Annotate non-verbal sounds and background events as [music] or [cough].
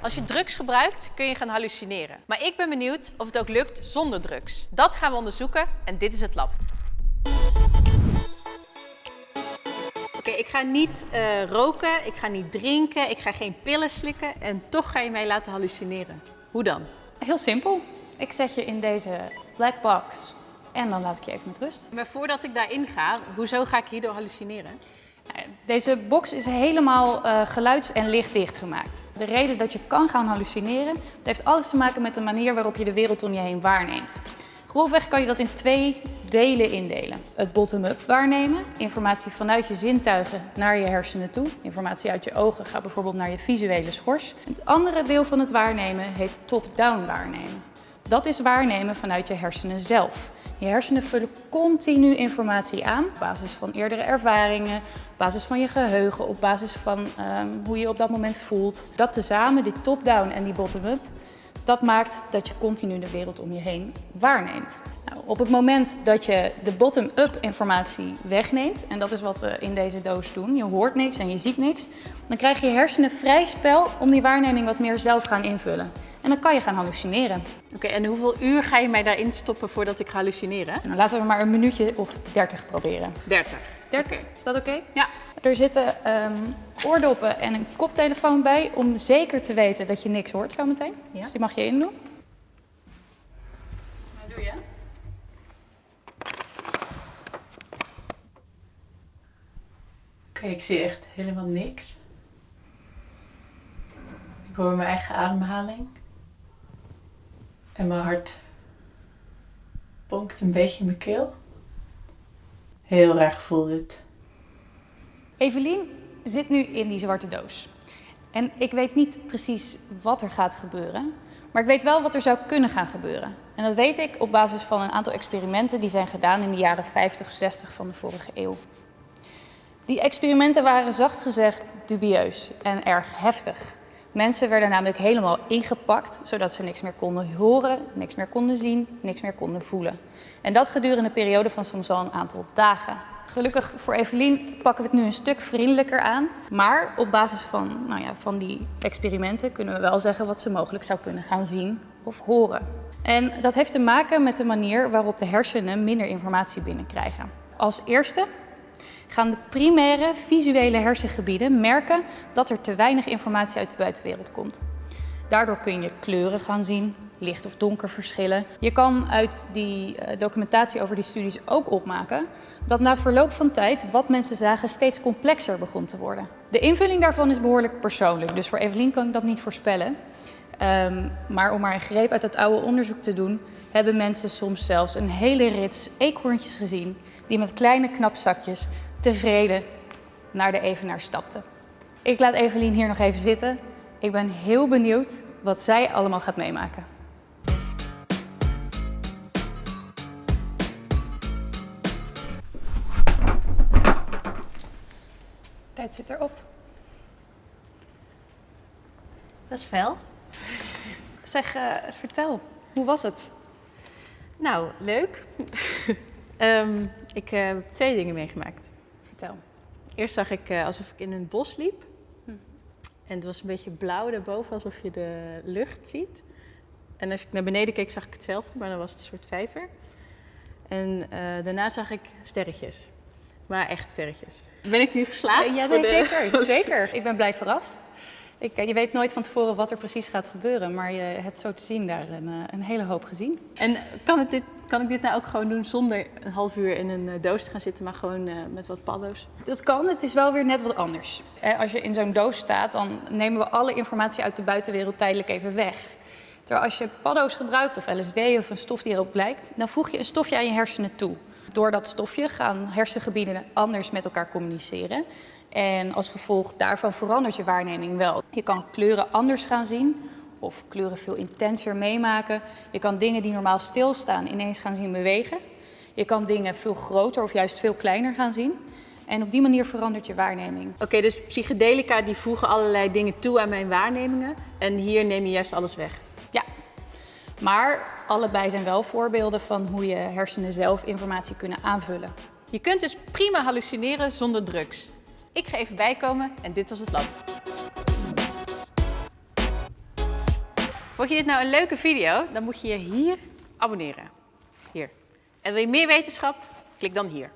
Als je drugs gebruikt, kun je gaan hallucineren. Maar ik ben benieuwd of het ook lukt zonder drugs. Dat gaan we onderzoeken en dit is het lab. Oké, ik ga niet eh, roken, ik ga niet drinken, ik ga geen pillen slikken en toch ga je mij laten hallucineren. Hoe dan? Heel simpel. Ik zet je in deze black box en dan laat ik je even met rust. Maar voordat ik daarin ga, hoezo ga ik hierdoor hallucineren? Deze box is helemaal uh, geluids- en lichtdicht gemaakt. De reden dat je kan gaan hallucineren, dat heeft alles te maken met de manier waarop je de wereld om je heen waarneemt. Grofweg kan je dat in twee delen indelen. Het bottom-up waarnemen, informatie vanuit je zintuigen naar je hersenen toe. Informatie uit je ogen gaat bijvoorbeeld naar je visuele schors. Het andere deel van het waarnemen heet top-down waarnemen. Dat is waarnemen vanuit je hersenen zelf. Je hersenen vullen continu informatie aan op basis van eerdere ervaringen, op basis van je geheugen, op basis van um, hoe je op dat moment voelt. Dat tezamen, die top-down en die bottom-up, dat maakt dat je continu de wereld om je heen waarneemt. Nou, op het moment dat je de bottom-up informatie wegneemt, en dat is wat we in deze doos doen, je hoort niks en je ziet niks, dan krijg je hersenen vrij spel om die waarneming wat meer zelf gaan invullen. En dan kan je gaan hallucineren. Oké, en hoeveel uur ga je mij daarin stoppen voordat ik ga hallucineren? Nou, laten we maar een minuutje of 30 proberen. 30. 30, is dat oké? Ja. Er zitten um, oordoppen en een koptelefoon bij om zeker te weten dat je niks hoort zometeen. Ja. Dus die mag je indoen. Wat doe je? Oké, ik zie echt helemaal niks. Ik hoor mijn eigen ademhaling. En mijn hart bonkt een beetje in mijn keel. Heel erg gevoel dit. Evelien zit nu in die zwarte doos. En ik weet niet precies wat er gaat gebeuren, maar ik weet wel wat er zou kunnen gaan gebeuren. En dat weet ik op basis van een aantal experimenten die zijn gedaan in de jaren 50, 60 van de vorige eeuw. Die experimenten waren zacht gezegd dubieus en erg heftig. Mensen werden namelijk helemaal ingepakt, zodat ze niks meer konden horen, niks meer konden zien, niks meer konden voelen. En dat gedurende een periode van soms al een aantal dagen. Gelukkig voor Evelien pakken we het nu een stuk vriendelijker aan. Maar op basis van, nou ja, van die experimenten kunnen we wel zeggen wat ze mogelijk zou kunnen gaan zien of horen. En dat heeft te maken met de manier waarop de hersenen minder informatie binnenkrijgen. Als eerste gaan de primaire visuele hersengebieden merken dat er te weinig informatie uit de buitenwereld komt. Daardoor kun je kleuren gaan zien, licht of donker verschillen. Je kan uit die eh, documentatie over die studies ook opmaken dat na verloop van tijd wat mensen zagen steeds complexer begon te worden. De invulling daarvan is behoorlijk persoonlijk, dus voor Evelien kan ik dat niet voorspellen. Um, maar om maar een greep uit het oude onderzoek te doen, hebben mensen soms zelfs een hele rits eekhoorntjes gezien die met kleine knapzakjes tevreden naar de evenaar stapten. Ik laat Evelien hier nog even zitten. Ik ben heel benieuwd wat zij allemaal gaat meemaken. Tijd zit erop. Dat is fel. Zeg, uh, vertel, hoe was het? Nou, leuk. um, [laughs] ik uh, heb twee dingen meegemaakt. Vertel. Eerst zag ik uh, alsof ik in een bos liep. Hm. En het was een beetje blauw daarboven, alsof je de lucht ziet. En als ik naar beneden keek, zag ik hetzelfde, maar dan was het een soort vijver. En uh, daarna zag ik sterretjes. Maar echt sterretjes. Ben ik nu geslaagd? Ja, nee, de... zeker. [laughs] zeker. Ik ben blij verrast. Ik, je weet nooit van tevoren wat er precies gaat gebeuren, maar je hebt zo te zien daar een, een hele hoop gezien. En kan, het dit, kan ik dit nou ook gewoon doen zonder een half uur in een doos te gaan zitten, maar gewoon uh, met wat paddo's? Dat kan, het is wel weer net wat anders. Als je in zo'n doos staat, dan nemen we alle informatie uit de buitenwereld tijdelijk even weg. Terwijl als je paddo's gebruikt of LSD of een stof die erop lijkt, dan voeg je een stofje aan je hersenen toe. Door dat stofje gaan hersengebieden anders met elkaar communiceren. En als gevolg daarvan verandert je waarneming wel. Je kan kleuren anders gaan zien of kleuren veel intenser meemaken. Je kan dingen die normaal stilstaan ineens gaan zien bewegen. Je kan dingen veel groter of juist veel kleiner gaan zien. En op die manier verandert je waarneming. Oké, okay, dus psychedelica die voegen allerlei dingen toe aan mijn waarnemingen. En hier neem je juist alles weg. Ja, maar allebei zijn wel voorbeelden van hoe je hersenen zelf informatie kunnen aanvullen. Je kunt dus prima hallucineren zonder drugs. Ik ga even bijkomen en dit was het lab. Vond je dit nou een leuke video? Dan moet je je hier abonneren. Hier. En wil je meer wetenschap? Klik dan hier.